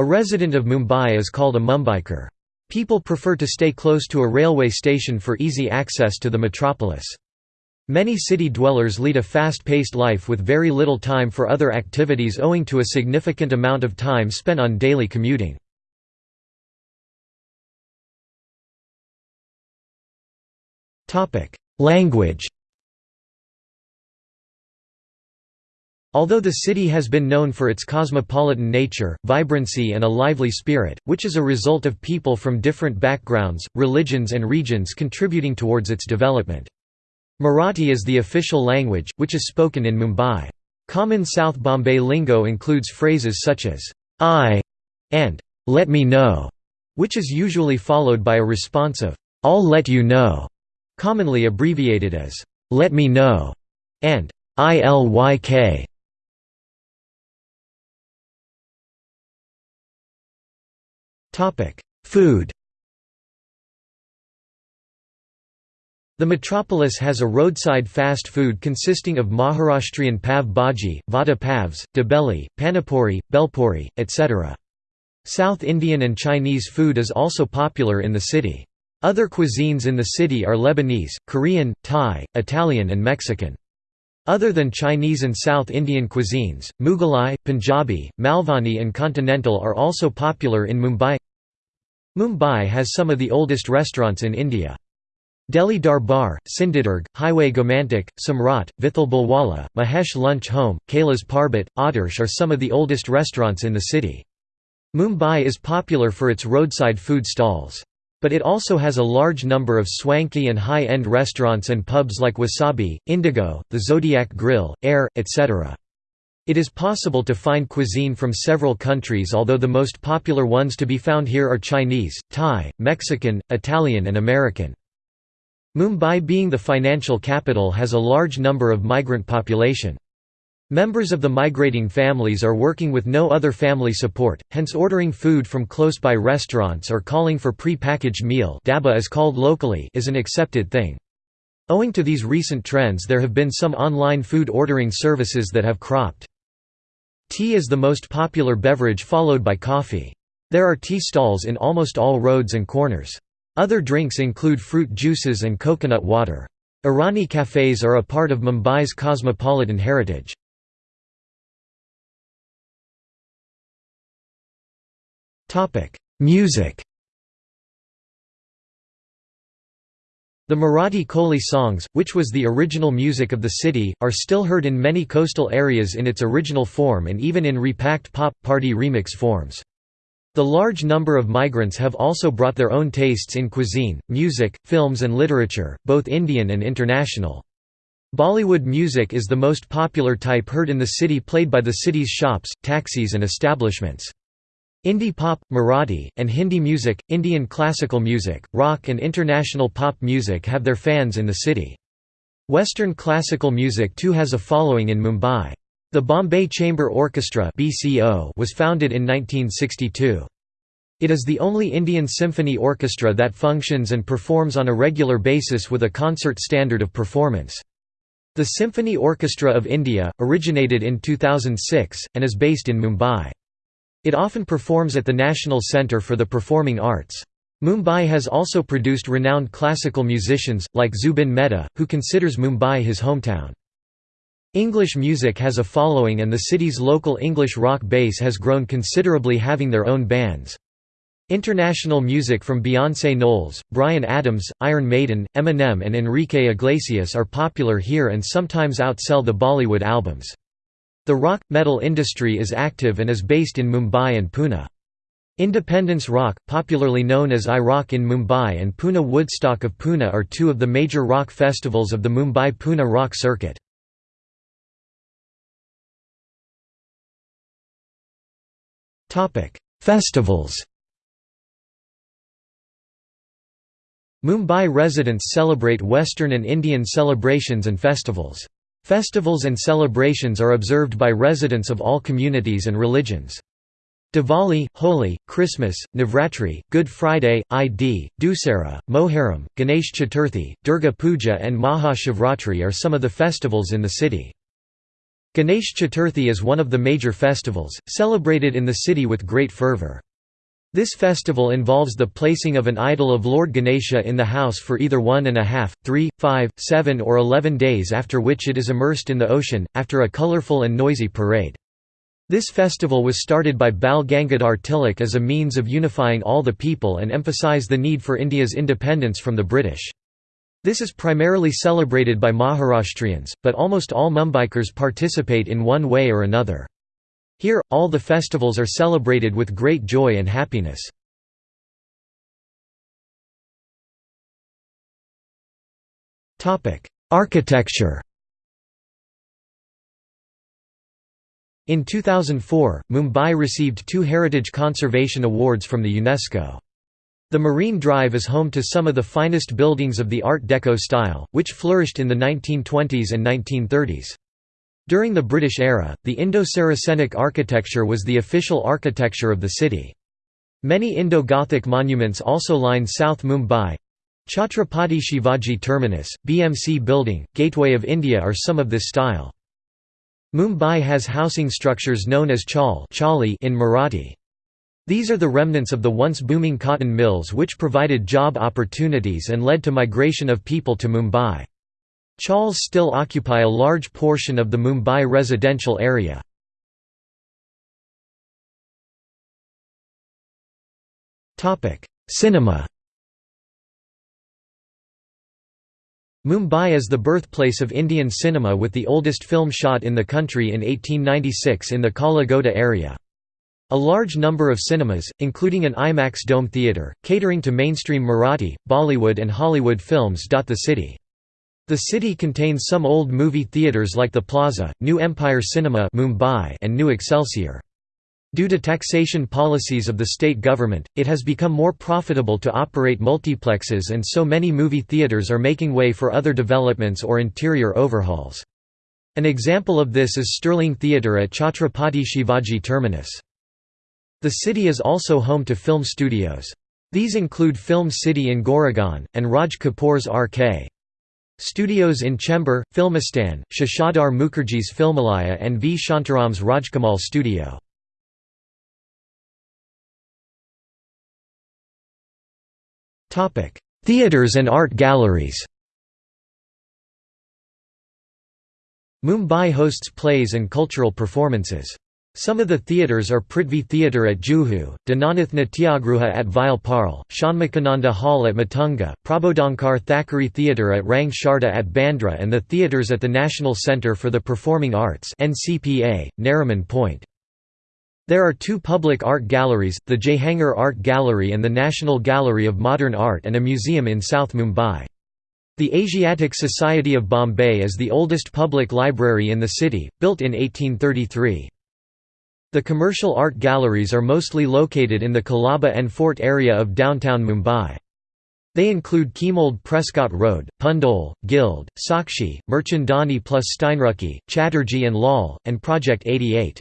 A resident of Mumbai is called a Mumbaikar. People prefer to stay close to a railway station for easy access to the metropolis. Many city dwellers lead a fast-paced life with very little time for other activities owing to a significant amount of time spent on daily commuting. Language Although the city has been known for its cosmopolitan nature, vibrancy and a lively spirit, which is a result of people from different backgrounds, religions and regions contributing towards its development. Marathi is the official language, which is spoken in Mumbai. Common South Bombay lingo includes phrases such as, I and let me know, which is usually followed by a response of, I'll let you know, commonly abbreviated as, let me know, and ILYK. Food The metropolis has a roadside fast food consisting of Maharashtrian pav bhaji, vada pavs, dabeli, panipuri, belpuri, etc. South Indian and Chinese food is also popular in the city. Other cuisines in the city are Lebanese, Korean, Thai, Italian and Mexican. Other than Chinese and South Indian cuisines, Mughalai, Punjabi, Malvani and Continental are also popular in Mumbai. Mumbai has some of the oldest restaurants in India. Delhi Darbar, Sindhudurg, Highway Gomantak, Samrat, Vithal Bhelwala, Mahesh Lunch Home, Kailas Parbat, Adarsh are some of the oldest restaurants in the city. Mumbai is popular for its roadside food stalls. But it also has a large number of swanky and high-end restaurants and pubs like Wasabi, Indigo, the Zodiac Grill, Air, etc. It is possible to find cuisine from several countries although the most popular ones to be found here are Chinese, Thai, Mexican, Italian and American. Mumbai being the financial capital has a large number of migrant population. Members of the migrating families are working with no other family support, hence ordering food from close-by restaurants or calling for pre-packaged meal daba is called locally is an accepted thing. Owing to these recent trends there have been some online food ordering services that have cropped. Tea is the most popular beverage followed by coffee. There are tea stalls in almost all roads and corners. Other drinks include fruit juices and coconut water. Irani cafes are a part of Mumbai's cosmopolitan heritage. Music The Marathi Koli songs, which was the original music of the city, are still heard in many coastal areas in its original form and even in repacked pop, party remix forms. The large number of migrants have also brought their own tastes in cuisine, music, films and literature, both Indian and international. Bollywood music is the most popular type heard in the city played by the city's shops, taxis and establishments. Indie pop, Marathi, and Hindi music, Indian classical music, rock and international pop music have their fans in the city. Western classical music too has a following in Mumbai. The Bombay Chamber Orchestra was founded in 1962. It is the only Indian symphony orchestra that functions and performs on a regular basis with a concert standard of performance. The Symphony Orchestra of India, originated in 2006, and is based in Mumbai. It often performs at the National Centre for the Performing Arts. Mumbai has also produced renowned classical musicians, like Zubin Mehta, who considers Mumbai his hometown. English music has a following and the city's local English rock base has grown considerably having their own bands. International music from Beyoncé Knowles, Bryan Adams, Iron Maiden, Eminem and Enrique Iglesias are popular here and sometimes outsell the Bollywood albums. The rock metal industry is active and is based in Mumbai and Pune. Independence Rock, popularly known as I-Rock in Mumbai and Pune Woodstock of Pune are two of the major rock festivals of the Mumbai-Pune rock circuit. Festivals Mumbai residents celebrate Western and Indian celebrations and festivals. Festivals and celebrations are observed by residents of all communities and religions. Diwali, Holi, Christmas, Navratri, Good Friday, Id, Dussehra, Moharram, Ganesh Chaturthi, Durga Puja and Maha Shivratri are some of the festivals in the city. Ganesh Chaturthi is one of the major festivals, celebrated in the city with great fervour. This festival involves the placing of an idol of Lord Ganesha in the house for either one and a half, three, five, seven or eleven days after which it is immersed in the ocean, after a colourful and noisy parade. This festival was started by Bal Gangadhar Tilak as a means of unifying all the people and emphasise the need for India's independence from the British. This is primarily celebrated by Maharashtrians, but almost all Mumbaikars participate in one way or another. Here, all the festivals are celebrated with great joy and happiness. Architecture In 2004, Mumbai received two Heritage Conservation Awards from the UNESCO. The Marine Drive is home to some of the finest buildings of the Art Deco style, which flourished in the 1920s and 1930s. During the British era, the Indo-Saracenic architecture was the official architecture of the city. Many Indo-Gothic monuments also line South Mumbai. Chhatrapati Shivaji Terminus, BMC Building, Gateway of India are some of this style. Mumbai has housing structures known as chawl in Marathi. These are the remnants of the once booming cotton mills which provided job opportunities and led to migration of people to Mumbai. Chawls still occupy a large portion of the Mumbai residential area. Cinema Mumbai is the birthplace of Indian cinema with the oldest film shot in the country in 1896 in the Kala Ghoda area. A large number of cinemas, including an IMAX Dome theatre, catering to mainstream Marathi, Bollywood and Hollywood films dot the city. The city contains some old movie theatres like the Plaza, New Empire Cinema Mumbai and New Excelsior. Due to taxation policies of the state government, it has become more profitable to operate multiplexes and so many movie theatres are making way for other developments or interior overhauls. An example of this is Sterling Theatre at Chhatrapati Shivaji Terminus. The city is also home to film studios. These include Film City in Goregaon, and Raj Kapoor's RK. Studios in Chembur, Filmistan, Shashadhar Mukherjee's Filmalaya and V. Shantaram's Rajkamal studio. Theatres and art galleries Mumbai hosts plays and cultural performances. Some of the theatres are Prithvi Theatre at Juhu, Dinanath Natyagruha at Vile Shanmukhananda Hall at Matunga, Prabodhankar Thackeray Theatre at Rang Sharda at Bandra and the theatres at the National Centre for the Performing Arts Nariman Point. There are two public art galleries, the Jehangir Art Gallery and the National Gallery of Modern Art and a museum in South Mumbai. The Asiatic Society of Bombay is the oldest public library in the city, built in 1833. The commercial art galleries are mostly located in the Colaba and Fort area of downtown Mumbai. They include Chemould Prescott Road, Pundole, Guild, Sakshi, Mirchandani plus Steinruecke, Chatterjee and Lal, and Project 88.